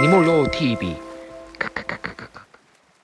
你莫落 T B。